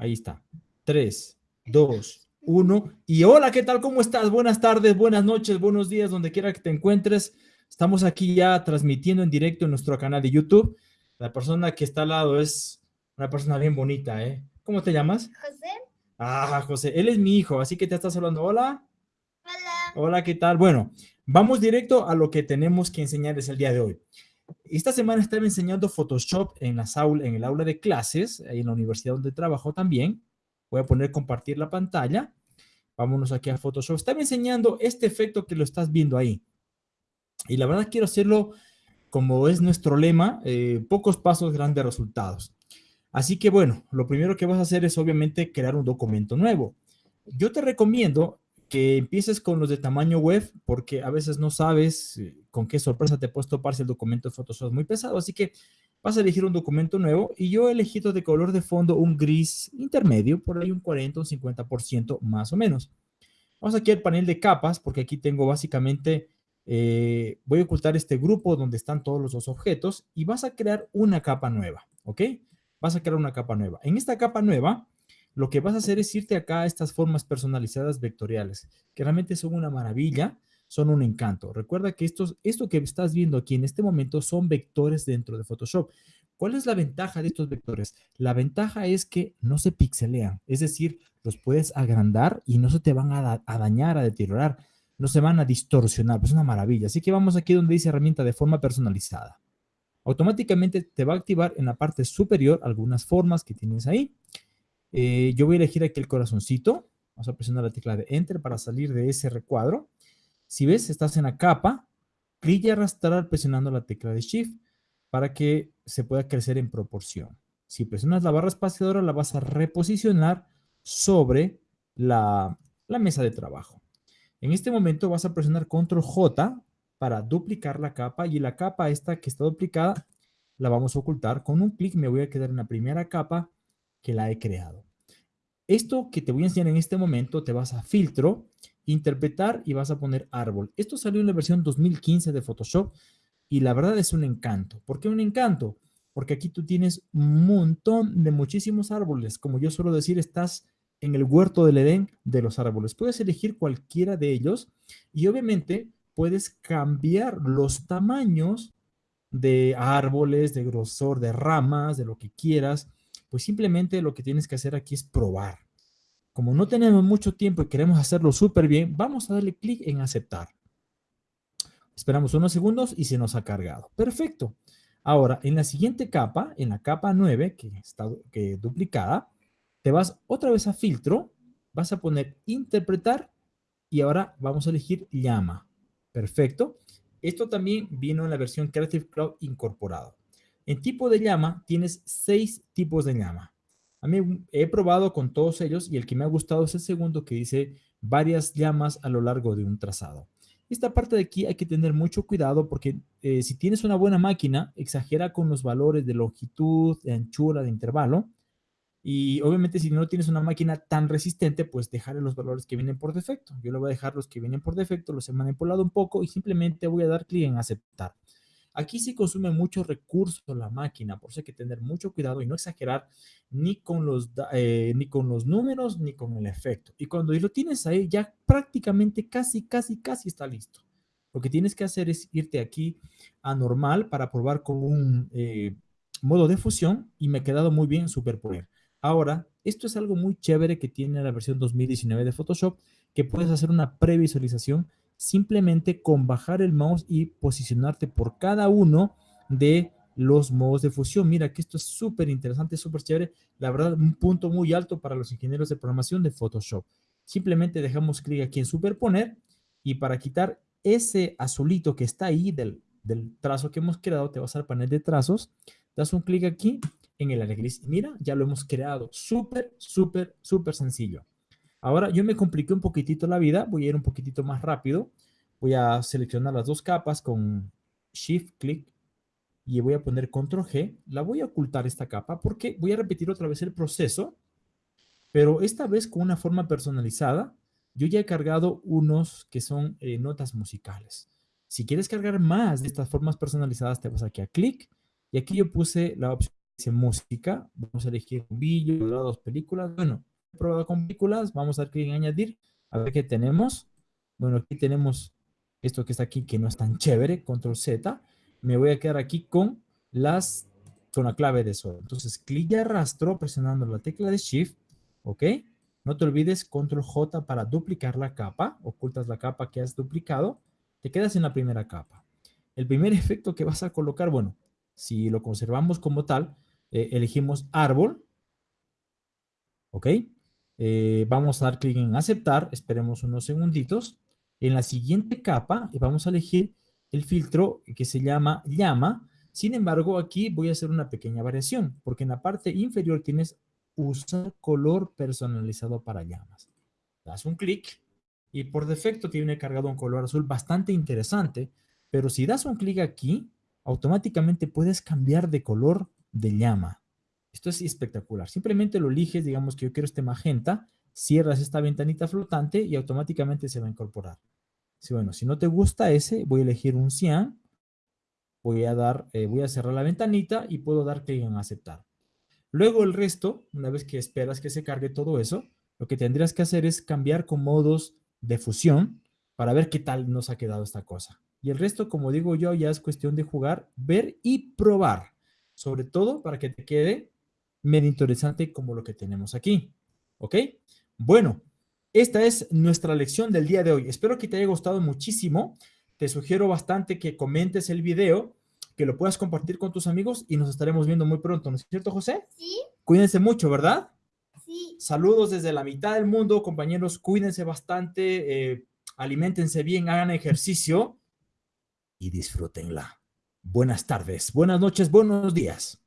Ahí está. 3, 2, 1. Y hola, ¿qué tal? ¿Cómo estás? Buenas tardes, buenas noches, buenos días, donde quiera que te encuentres. Estamos aquí ya transmitiendo en directo en nuestro canal de YouTube. La persona que está al lado es una persona bien bonita, ¿eh? ¿Cómo te llamas? José. Ah, José, él es mi hijo, así que te estás hablando. Hola. Hola. Hola, ¿qué tal? Bueno, vamos directo a lo que tenemos que enseñarles el día de hoy. Esta semana estaba enseñando Photoshop en, las aula, en el aula de clases, en la universidad donde trabajo también. Voy a poner compartir la pantalla. Vámonos aquí a Photoshop. Estaba enseñando este efecto que lo estás viendo ahí. Y la verdad quiero hacerlo como es nuestro lema, eh, pocos pasos, grandes resultados. Así que bueno, lo primero que vas a hacer es obviamente crear un documento nuevo. Yo te recomiendo que empieces con los de tamaño web porque a veces no sabes eh, con qué sorpresa te puedes topar si el documento de Photoshop es muy pesado. Así que vas a elegir un documento nuevo y yo he elegido de color de fondo un gris intermedio, por ahí un 40, un 50% más o menos. Vamos aquí al panel de capas porque aquí tengo básicamente, eh, voy a ocultar este grupo donde están todos los dos objetos y vas a crear una capa nueva, ¿ok? Vas a crear una capa nueva. En esta capa nueva lo que vas a hacer es irte acá a estas formas personalizadas vectoriales, que realmente son una maravilla, son un encanto. Recuerda que estos, esto que estás viendo aquí en este momento son vectores dentro de Photoshop. ¿Cuál es la ventaja de estos vectores? La ventaja es que no se pixelean, es decir, los puedes agrandar y no se te van a, dañar, a deteriorar, no se van a distorsionar, es una maravilla. Así que vamos aquí donde dice herramienta de forma personalizada. Automáticamente te va a activar en la parte superior algunas formas que tienes ahí. Eh, yo voy a elegir aquí el corazoncito. Vamos a presionar la tecla de Enter para salir de ese recuadro. Si ves, estás en la capa, clic y arrastrar presionando la tecla de Shift para que se pueda crecer en proporción. Si presionas la barra espaciadora, la vas a reposicionar sobre la, la mesa de trabajo. En este momento vas a presionar Control J para duplicar la capa y la capa esta que está duplicada la vamos a ocultar. Con un clic me voy a quedar en la primera capa que la he creado. Esto que te voy a enseñar en este momento, te vas a filtro, interpretar y vas a poner árbol. Esto salió en la versión 2015 de Photoshop y la verdad es un encanto. ¿Por qué un encanto? Porque aquí tú tienes un montón de muchísimos árboles. Como yo suelo decir, estás en el huerto del Edén de los árboles. Puedes elegir cualquiera de ellos y obviamente puedes cambiar los tamaños de árboles, de grosor, de ramas, de lo que quieras pues simplemente lo que tienes que hacer aquí es probar. Como no tenemos mucho tiempo y queremos hacerlo súper bien, vamos a darle clic en aceptar. Esperamos unos segundos y se nos ha cargado. Perfecto. Ahora, en la siguiente capa, en la capa 9, que está que duplicada, te vas otra vez a filtro, vas a poner interpretar y ahora vamos a elegir llama. Perfecto. Esto también vino en la versión Creative Cloud incorporado. En tipo de llama tienes seis tipos de llama. A mí he probado con todos ellos y el que me ha gustado es el segundo que dice varias llamas a lo largo de un trazado. Esta parte de aquí hay que tener mucho cuidado porque eh, si tienes una buena máquina, exagera con los valores de longitud, de anchura, de intervalo. Y obviamente si no tienes una máquina tan resistente, pues dejarle los valores que vienen por defecto. Yo le voy a dejar los que vienen por defecto, los he manipulado un poco y simplemente voy a dar clic en aceptar. Aquí sí consume mucho recurso la máquina, por eso hay que tener mucho cuidado y no exagerar ni con los, eh, ni con los números ni con el efecto. Y cuando lo tienes ahí, ya prácticamente casi, casi, casi está listo. Lo que tienes que hacer es irte aquí a normal para probar con un eh, modo de fusión y me ha quedado muy bien superponer. Ahora, esto es algo muy chévere que tiene la versión 2019 de Photoshop, que puedes hacer una previsualización simplemente con bajar el mouse y posicionarte por cada uno de los modos de fusión. Mira que esto es súper interesante, súper chévere. La verdad, un punto muy alto para los ingenieros de programación de Photoshop. Simplemente dejamos clic aquí en superponer y para quitar ese azulito que está ahí del, del trazo que hemos creado, te vas al panel de trazos, das un clic aquí en el área gris. Mira, ya lo hemos creado. Súper, súper, súper sencillo. Ahora yo me compliqué un poquitito la vida, voy a ir un poquitito más rápido. Voy a seleccionar las dos capas con Shift Click y voy a poner Control G. La voy a ocultar esta capa porque voy a repetir otra vez el proceso, pero esta vez con una forma personalizada. Yo ya he cargado unos que son eh, notas musicales. Si quieres cargar más de estas formas personalizadas, te vas aquí a Click y aquí yo puse la opción dice música, vamos a elegir vídeo, dos películas. Bueno, probado con películas, vamos a dar clic en añadir, a ver qué tenemos. Bueno, aquí tenemos esto que está aquí, que no es tan chévere, control Z. Me voy a quedar aquí con las, con la clave de eso. Entonces, clic y arrastro presionando la tecla de Shift, ¿ok? No te olvides control J para duplicar la capa, ocultas la capa que has duplicado, te quedas en la primera capa. El primer efecto que vas a colocar, bueno, si lo conservamos como tal, eh, elegimos árbol, ¿ok? Eh, vamos a dar clic en aceptar, esperemos unos segunditos. En la siguiente capa vamos a elegir el filtro que se llama llama. Sin embargo, aquí voy a hacer una pequeña variación, porque en la parte inferior tienes usar color personalizado para llamas. Das un clic y por defecto tiene cargado un color azul bastante interesante, pero si das un clic aquí, automáticamente puedes cambiar de color de llama. Esto es espectacular. Simplemente lo eliges, digamos que yo quiero este magenta, cierras esta ventanita flotante y automáticamente se va a incorporar. Si, bueno, si no te gusta ese, voy a elegir un cian, voy a, dar, eh, voy a cerrar la ventanita y puedo dar clic en aceptar. Luego el resto, una vez que esperas que se cargue todo eso, lo que tendrías que hacer es cambiar con modos de fusión para ver qué tal nos ha quedado esta cosa. Y el resto, como digo yo, ya es cuestión de jugar, ver y probar. Sobre todo para que te quede medio interesante como lo que tenemos aquí. ¿Ok? Bueno, esta es nuestra lección del día de hoy. Espero que te haya gustado muchísimo. Te sugiero bastante que comentes el video, que lo puedas compartir con tus amigos y nos estaremos viendo muy pronto. ¿No es cierto, José? Sí. Cuídense mucho, ¿verdad? Sí. Saludos desde la mitad del mundo, compañeros. Cuídense bastante, eh, alimentense bien, hagan ejercicio y disfrútenla. Buenas tardes, buenas noches, buenos días.